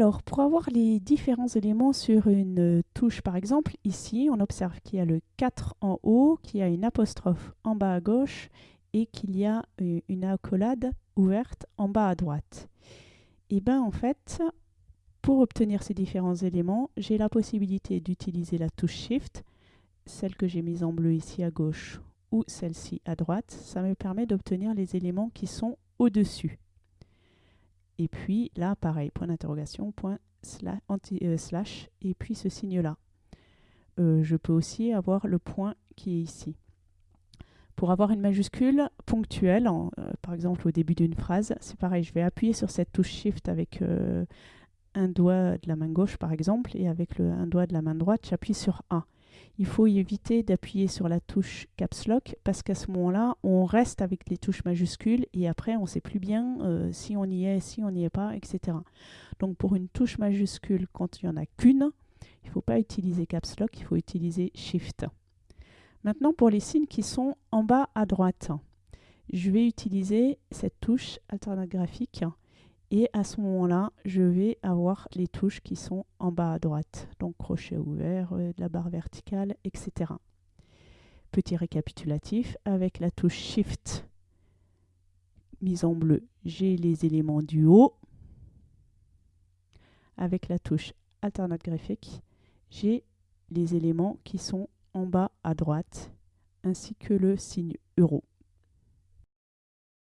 Alors, pour avoir les différents éléments sur une touche, par exemple, ici, on observe qu'il y a le 4 en haut, qu'il y a une apostrophe en bas à gauche et qu'il y a euh, une accolade ouverte en bas à droite. Et bien, en fait, pour obtenir ces différents éléments, j'ai la possibilité d'utiliser la touche Shift, celle que j'ai mise en bleu ici à gauche ou celle-ci à droite. Ça me permet d'obtenir les éléments qui sont au-dessus. Et puis là, pareil, point d'interrogation, point euh, slash, et puis ce signe-là. Euh, je peux aussi avoir le point qui est ici. Pour avoir une majuscule ponctuelle, euh, par exemple au début d'une phrase, c'est pareil, je vais appuyer sur cette touche Shift avec un doigt de la main gauche par exemple, et avec le, un doigt de la main droite, j'appuie sur 1 il faut éviter d'appuyer sur la touche Caps Lock parce qu'à ce moment-là, on reste avec les touches majuscules et après, on ne sait plus bien euh, si on y est, si on n'y est pas, etc. Donc pour une touche majuscule, quand il n'y en a qu'une, il ne faut pas utiliser Caps Lock, il faut utiliser Shift. Maintenant, pour les signes qui sont en bas à droite, je vais utiliser cette touche alternate graphique et à ce moment-là, je vais avoir les touches qui sont en bas à droite. Donc crochet ouvert, euh, la barre verticale, etc. Petit récapitulatif, avec la touche Shift mise en bleu, j'ai les éléments du haut. Avec la touche Alternate graphique, j'ai les éléments qui sont en bas à droite, ainsi que le signe euro.